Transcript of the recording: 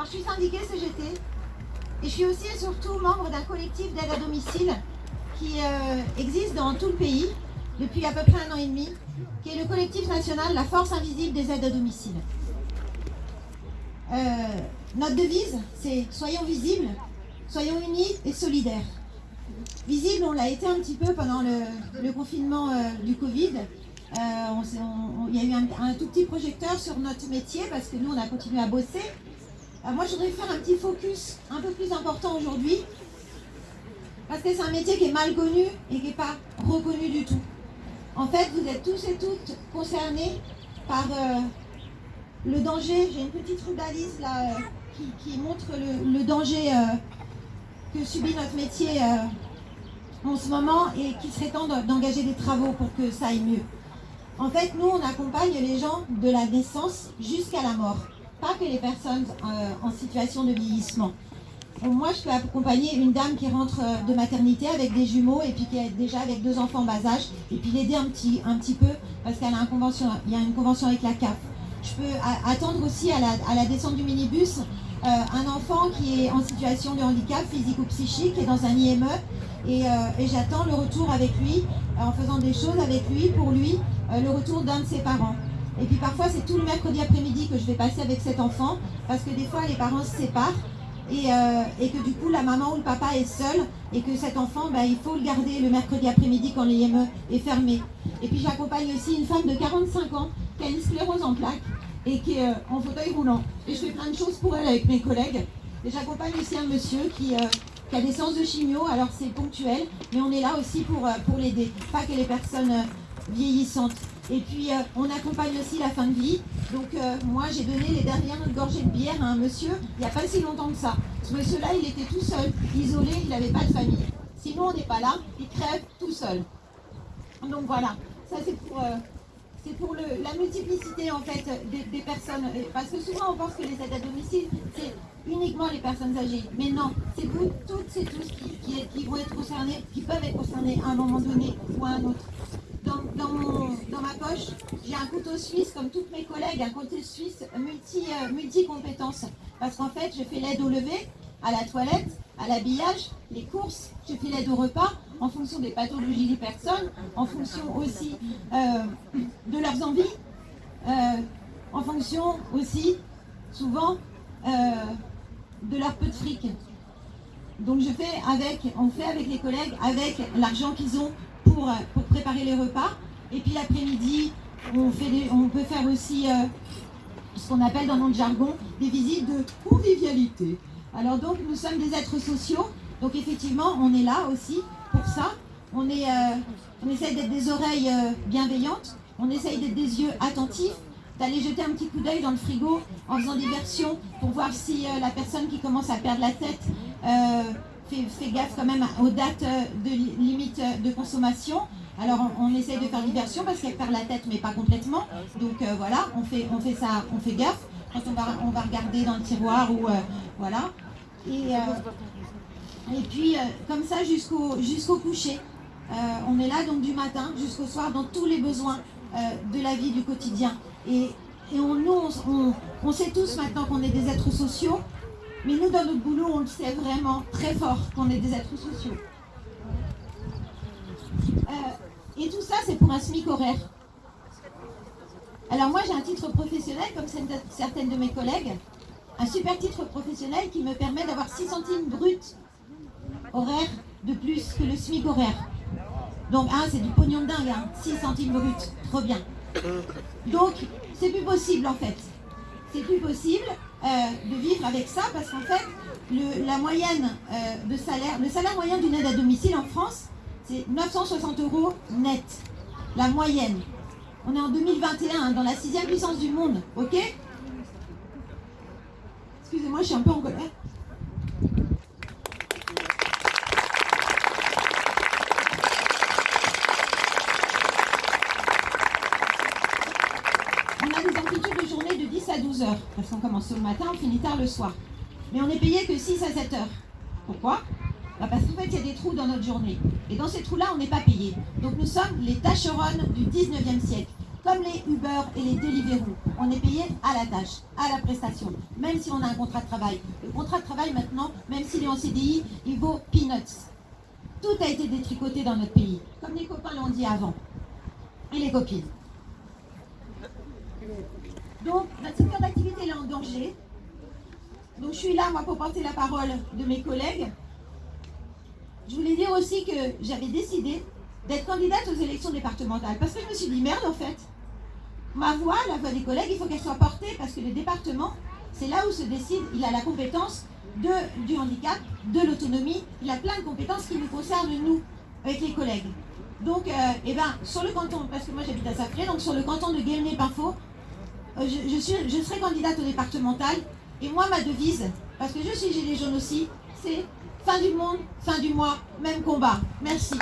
Alors, je suis syndiquée CGT et je suis aussi et surtout membre d'un collectif d'aide à domicile qui euh, existe dans tout le pays depuis à peu près un an et demi, qui est le collectif national La Force Invisible des aides à domicile. Euh, notre devise, c'est « Soyons visibles, soyons unis et solidaires ». Visible, on l'a été un petit peu pendant le, confinement euh, du Covid. il y a eu un, tout petit projecteur sur notre métier parce que nous, on a continué à bosser. Euh, moi, je voudrais faire un petit focus un peu plus important aujourd'hui, parce que c'est un métier qui est mal connu et qui n'est pas reconnu du tout. En fait, vous êtes tous et toutes concernés par euh, le danger. J'ai une petite rubalise là euh, qui, montre le, danger que subit notre métier en ce moment et qui serait temps d'engager des travaux pour que ça aille mieux. En fait, nous, on accompagne les gens de la naissance jusqu'à la mort pas que les personnes euh, en situation de vieillissement. moi, je peux accompagner une dame qui rentre euh, de maternité avec des jumeaux et puis qui est déjà avec deux enfants bas âge et puis l'aider un petit, un petit peu parce qu'il y a une convention avec la CAF. Je peux attendre aussi à la, descente du minibus euh, un enfant qui est en situation de handicap physique ou psychique et dans un IME et, et j'attends le retour avec lui en faisant des choses avec lui, pour lui, le retour d'un de ses parents. Et puis parfois, c'est tout le mercredi après-midi que je vais passer avec cet enfant, parce que des fois, les parents se séparent, et, euh, que du coup, la maman ou le papa est seul, et que cet enfant, ben, il faut le garder le mercredi après-midi quand l'IME est fermé. Et puis j'accompagne aussi une femme de 45 ans qui a une sclérose en plaques, et qui est euh, en fauteuil roulant. Et je fais plein de choses pour elle avec mes collègues. Et j'accompagne aussi un monsieur qui, euh, a des séances de chimio, alors c'est ponctuel, mais on est là aussi pour, pour l'aider, pas que les personnes vieillissantes. Et puis, euh, on accompagne aussi la fin de vie. Donc, euh, moi, j'ai donné les dernières gorgées de bière à un monsieur, il n'y a pas si longtemps que ça. Ce monsieur-là, il était tout seul, isolé, il n'avait pas de famille. Sinon, on n'est pas là, il crève tout seul. Donc, voilà. Ça, c'est pour... Euh, la multiplicité en fait des, personnes. Parce que souvent on pense que les aides à domicile, c'est uniquement les personnes âgées. Mais non, c'est toutes et tous qui, qui, vont être concernés, qui peuvent être concernés à un moment donné ou à un autre dans, ma poche, j'ai un couteau suisse, comme toutes mes collègues, un couteau suisse euh, multi compétences. Parce qu'en fait, je fais l'aide au lever, à la toilette, à l'habillage, les courses, je fais l'aide au repas, en fonction des pathologies des personnes, en fonction aussi euh, de leurs envies, euh, en fonction aussi, souvent, de leur peu de fric. Donc je fais avec, on fait avec les collègues, avec l'argent qu'ils ont pour, pour préparer les repas. Et puis l'après-midi, on, peut faire aussi euh, ce qu'on appelle dans notre jargon des visites de convivialité. Alors donc nous sommes des êtres sociaux, donc effectivement on est là aussi pour ça. On, est, euh, essaye d'être des oreilles euh, bienveillantes, on essaye d'être des yeux attentifs, d'aller jeter un petit coup d'œil dans le frigo en faisant des versions pour voir si la personne qui commence à perdre la tête fait, gaffe quand même aux dates de limite de consommation. Alors on, essaye de faire diversion parce qu'elle perd la tête mais pas complètement. Donc euh, voilà, on fait, on fait ça, on fait gaffe quand on va, on va regarder dans le tiroir ou euh, voilà. Et, euh, et puis comme ça jusqu'au jusqu'au coucher. on est là donc du matin jusqu'au soir dans tous les besoins de la vie du quotidien. Et, et on, nous, on, on sait tous maintenant qu'on est des êtres sociaux, mais nous dans notre boulot on le sait vraiment très fort qu'on est des êtres sociaux. Et tout ça, c'est pour un SMIC horaire. Alors moi, j'ai un titre professionnel, comme certaines de mes collègues, un super titre professionnel qui me permet d'avoir 6 centimes bruts horaire de plus que le SMIC horaire. Donc, hein, c'est du pognon de dingue, 6 hein, centimes bruts, trop bien. Donc, c'est plus possible en fait. C'est plus possible euh, de vivre avec ça parce qu'en fait, la moyenne euh, de salaire, le salaire moyen d'une aide à domicile en France, c'est 960 euros net, la moyenne. On est en 2021, hein, dans la sixième puissance du monde, ok? Excusez-moi, je suis un peu en colère. On a des amplitudes de journée de 10 à 12 heures, parce qu'on commence le matin, on finit tard le soir. Mais on est payé que 6 à 7 heures. Pourquoi? Bah, Parce qu'en fait, il y a des trous dans notre journée. Et dans ces trous-là, on n'est pas payé. Donc nous sommes les tâcheronnes du 19e siècle. comme les Uber et les Deliveroo. On est payé à la tâche, à la prestation, même si on a un contrat de travail. Le contrat de travail maintenant, même s'il est en CDI, il vaut peanuts. Tout a été détricoté dans notre pays, comme les copains l'ont dit avant, et les copines. Donc, notre secteur d'activité est en danger. Donc, je suis là, moi, pour porter la parole de mes collègues. Je voulais dire aussi que j'avais décidé d'être candidate aux élections départementales. Parce que je me suis dit, merde, en fait, ma voix, la voix des collègues, il faut qu'elle soit portée parce que le département, c'est là où se décide, il a la compétence de, du handicap, de l'autonomie, il a plein de compétences qui nous concernent, nous, avec les collègues. Donc, euh, eh ben, sur le canton, parce que moi j'habite à Sacré, donc sur le canton de Guémené-Pinfo, euh, je, je, serai candidate au départemental. Et moi, ma devise, parce que je suis gilet jaune aussi, c'est fin du monde, fin du mois, même combat. Merci.